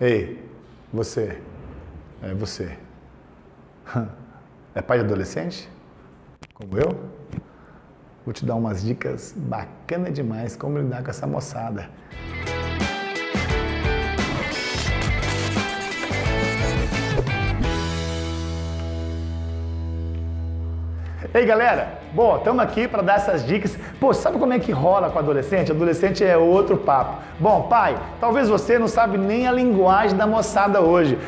Ei, você, é você. É pai de adolescente? Como eu? Vou te dar umas dicas bacanas demais como lidar com essa moçada. Ei galera, bom, estamos aqui para dar essas dicas. Pô, sabe como é que rola com adolescente? Adolescente é outro papo. Bom, pai, talvez você não sabe nem a linguagem da moçada hoje.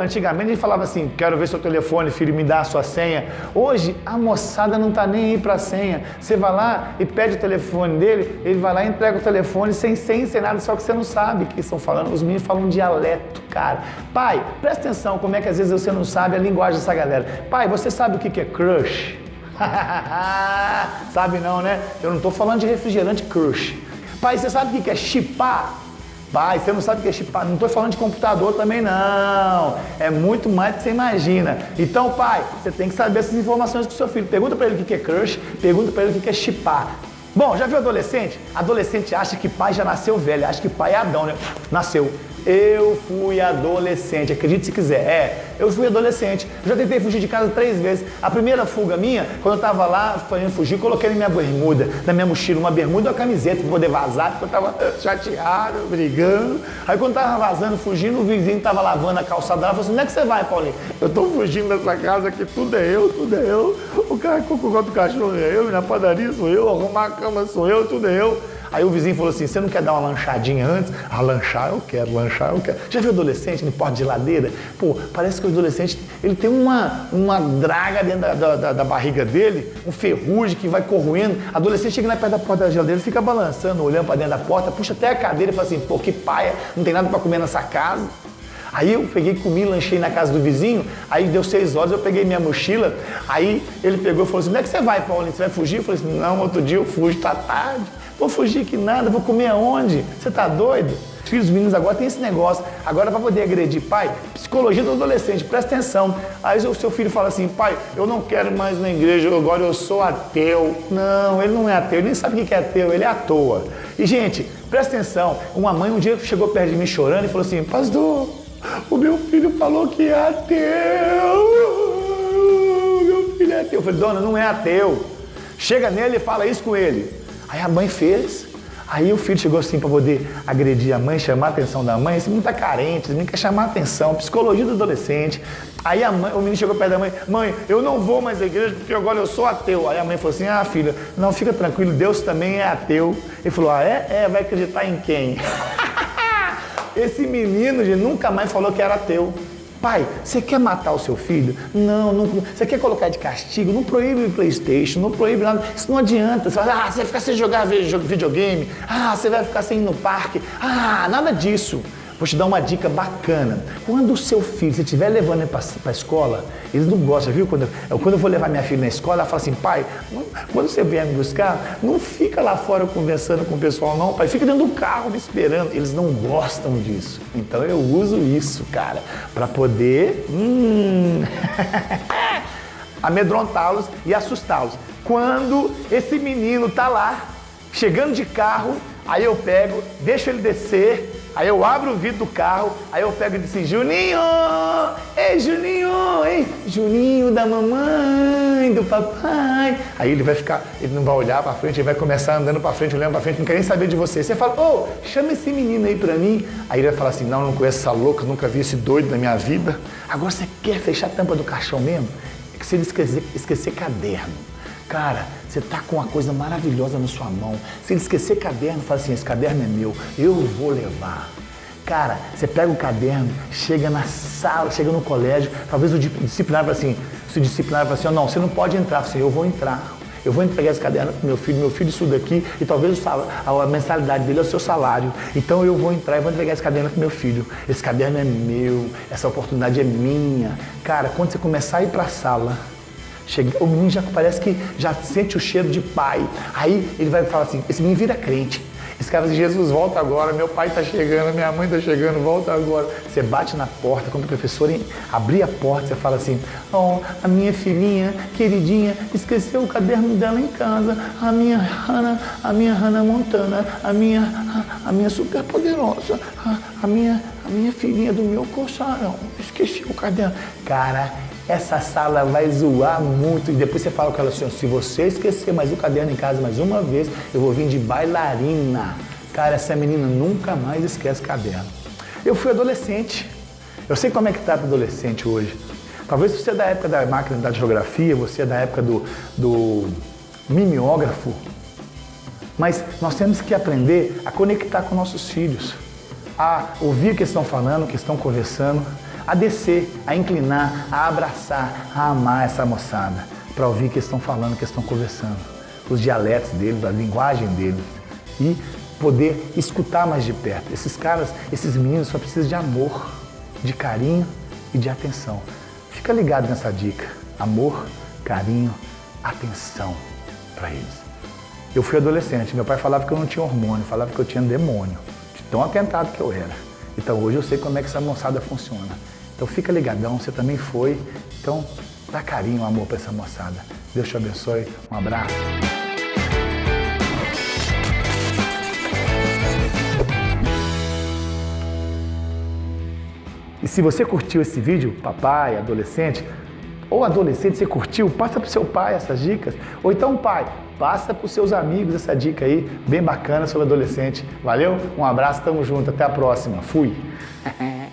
Antigamente a gente falava assim, quero ver seu telefone, filho, me dá a sua senha. Hoje a moçada não tá nem aí para senha. Você vai lá e pede o telefone dele, ele vai lá e entrega o telefone sem senha, sem nada, só que você não sabe o que estão falando. Os meninos falam um dialeto, cara. Pai, presta atenção como é que às vezes você não sabe a linguagem dessa galera. Pai, você sabe o que é crush? sabe não, né? Eu não estou falando de refrigerante crush. Pai, você sabe o que é chipar? Pai, você não sabe o que é chipar? Não estou falando de computador também não. É muito mais do que você imagina. Então, pai, você tem que saber essas informações com o seu filho. Pergunta para ele o que é crush, pergunta para ele o que é chipar. Bom, já viu adolescente? Adolescente acha que pai já nasceu velho, acha que pai é Adão, né? Nasceu. Eu fui adolescente, acredite se quiser. É, eu fui adolescente. já tentei fugir de casa três vezes. A primeira fuga minha, quando eu tava lá fazendo fugir, coloquei na minha bermuda, na minha mochila, uma bermuda e uma camiseta pra poder vazar, porque eu tava chateado, brigando. Aí quando tava vazando, fugindo, o vizinho tava lavando a calçada lá, falou assim, onde é que você vai, Paulinho? Eu tô fugindo dessa casa aqui, tudo é eu, tudo é eu. O cara o do cachorro é eu, na padaria sou eu, arrumar a cama sou eu, tudo é eu. Aí o vizinho falou assim, você não quer dar uma lanchadinha antes? Ah, lanchar eu quero, lanchar eu quero. Já viu adolescente no porta de geladeira? Pô, parece que o adolescente, ele tem uma, uma draga dentro da, da, da barriga dele, um ferrugem que vai corroendo. Adolescente chega na perto da porta da geladeira, fica balançando, olhando para dentro da porta, puxa até a cadeira e fala assim, pô, que paia, não tem nada para comer nessa casa. Aí eu peguei, comi, lanchei na casa do vizinho, aí deu seis horas, eu peguei minha mochila, aí ele pegou e falou assim, onde é que você vai, Paulinho? Você vai fugir? Eu falei assim, não, outro dia eu fujo, tá tarde. Vou fugir que nada, vou comer aonde? Você tá doido? Os filhos meninos agora tem esse negócio. Agora para poder agredir pai, psicologia do adolescente, presta atenção. Aí o seu filho fala assim, pai, eu não quero mais na igreja, agora eu sou ateu. Não, ele não é ateu, ele nem sabe o que é ateu, ele é à toa. E gente, presta atenção, uma mãe um dia chegou perto de mim chorando e falou assim, pastor, o meu filho falou que é ateu. Meu filho é ateu. Eu falei, dona, não é ateu. Chega nele e fala isso com ele. Aí a mãe fez, aí o filho chegou assim para poder agredir a mãe, chamar a atenção da mãe. Esse menino tá carente, esse menino quer chamar a atenção, psicologia do adolescente. Aí a mãe, o menino chegou perto da mãe, mãe, eu não vou mais à igreja porque agora eu sou ateu. Aí a mãe falou assim, ah filha, não, fica tranquilo, Deus também é ateu. Ele falou, ah é? É, vai acreditar em quem? Esse menino gente, nunca mais falou que era ateu. Pai, você quer matar o seu filho? Não, não. Você quer colocar de castigo? Não proíbe o Playstation, não proíbe nada. Isso não adianta. Você vai, ah, você vai ficar sem jogar videogame. Ah, você vai ficar sem ir no parque. Ah, nada disso. Vou te dar uma dica bacana. Quando o seu filho, você estiver levando ele para a escola, eles não gostam, viu? Quando eu, quando eu vou levar minha filha na escola, ela fala assim, pai, quando você vier me buscar, não fica lá fora conversando com o pessoal, não, pai. Fica dentro do carro me esperando. Eles não gostam disso. Então eu uso isso, cara, para poder hum, amedrontá-los e assustá-los. Quando esse menino tá lá, chegando de carro, aí eu pego, deixo ele descer, Aí eu abro o vidro do carro, aí eu pego e disse, Juninho! Ei, Juninho! Ei, Juninho da mamãe, do papai. Aí ele vai ficar, ele não vai olhar pra frente, ele vai começar andando pra frente, olhando pra frente, não quer nem saber de você. Você fala, ô, oh, chama esse menino aí pra mim. Aí ele vai falar assim, não, não conheço essa louca, nunca vi esse doido na minha vida. Agora você quer fechar a tampa do caixão mesmo? É que se ele esquecer, esquecer caderno, Cara, você tá com uma coisa maravilhosa na sua mão. Se ele esquecer caderno, fala assim, esse caderno é meu, eu vou levar. Cara, você pega o caderno, chega na sala, chega no colégio, talvez o disciplinar fala assim, se o disciplinar fala assim, não, você não pode entrar, você, eu vou entrar. Eu vou entregar esse caderno pro meu filho, meu filho estuda aqui e talvez a mensalidade dele é o seu salário. Então eu vou entrar e vou entregar esse caderno pro meu filho. Esse caderno é meu, essa oportunidade é minha. Cara, quando você começar a ir para a sala, Chega, o menino já parece que já sente o cheiro de pai. Aí ele vai falar assim, esse menino vira crente. Esse cara diz, Jesus, volta agora, meu pai está chegando, minha mãe está chegando, volta agora. Você bate na porta, quando o professor abrir a porta, você fala assim, oh, a minha filhinha, queridinha, esqueceu o caderno dela em casa, a minha Hannah, a minha Hannah Montana, a minha, a, a minha super poderosa, a, a minha, a minha filhinha do meu colchão, esqueci o caderno. Cara, essa sala vai zoar muito. E depois você fala com ela assim, se você esquecer mais o caderno em casa mais uma vez, eu vou vir de bailarina. Cara, essa menina nunca mais esquece caderno. Eu fui adolescente. Eu sei como é que tá adolescente hoje. Talvez você é da época da máquina da geografia, você é da época do, do mimeógrafo. Mas nós temos que aprender a conectar com nossos filhos, a ouvir o que estão falando, o que estão conversando, a descer, a inclinar, a abraçar, a amar essa moçada, para ouvir o que estão falando, o que estão conversando, os dialetos deles, a linguagem deles e poder escutar mais de perto. Esses caras, esses meninos só precisam de amor, de carinho e de atenção. Fica ligado nessa dica. Amor, carinho, atenção para eles. Eu fui adolescente, meu pai falava que eu não tinha hormônio, falava que eu tinha demônio, de tão atentado que eu era. Então hoje eu sei como é que essa moçada funciona. Então fica ligadão, você também foi. Então dá carinho, amor para essa moçada. Deus te abençoe, um abraço. E se você curtiu esse vídeo, papai, adolescente, ou adolescente, você curtiu, passa para o seu pai essas dicas. Ou então, pai, passa para os seus amigos essa dica aí, bem bacana sobre adolescente. Valeu? Um abraço, tamo junto, até a próxima. Fui!